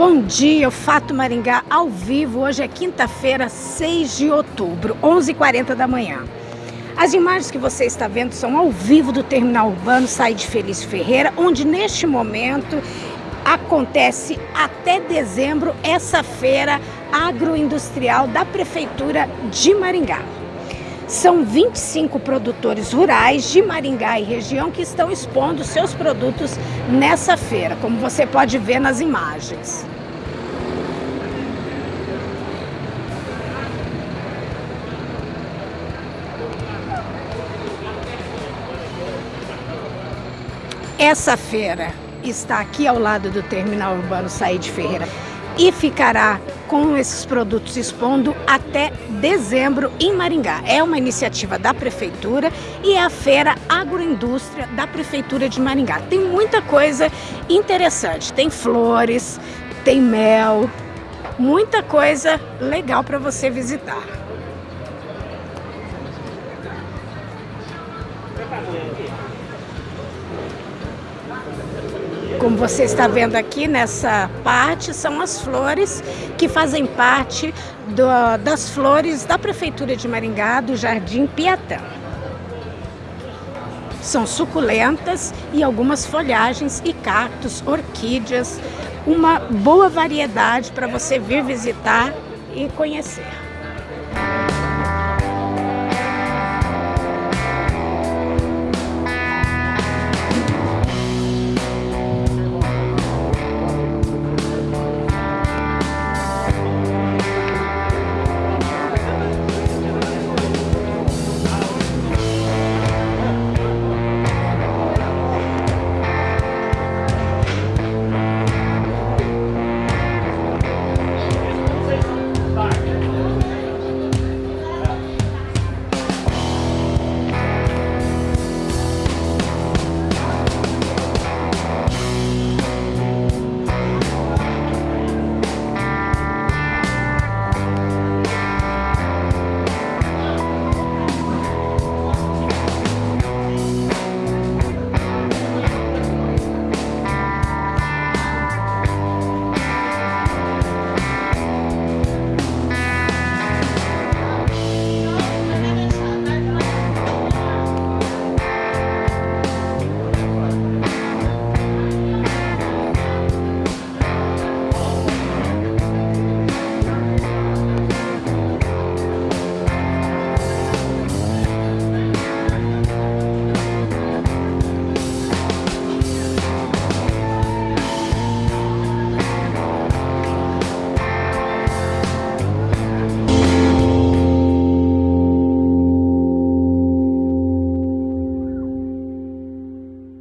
Bom dia, o Fato Maringá ao vivo. Hoje é quinta-feira, 6 de outubro, 11h40 da manhã. As imagens que você está vendo são ao vivo do Terminal Urbano Saíde Felício Ferreira, onde neste momento acontece até dezembro essa feira agroindustrial da Prefeitura de Maringá. São 25 produtores rurais de Maringá e região que estão expondo seus produtos nessa feira, como você pode ver nas imagens. Essa feira está aqui ao lado do Terminal Urbano Saíde Ferreira e ficará com esses produtos expondo até dezembro em Maringá. É uma iniciativa da Prefeitura e é a Feira Agroindústria da Prefeitura de Maringá. Tem muita coisa interessante, tem flores, tem mel, muita coisa legal para você visitar. Como você está vendo aqui nessa parte, são as flores que fazem parte do, das flores da Prefeitura de Maringá, do Jardim Piatã. São suculentas e algumas folhagens e cactos, orquídeas, uma boa variedade para você vir visitar e conhecer.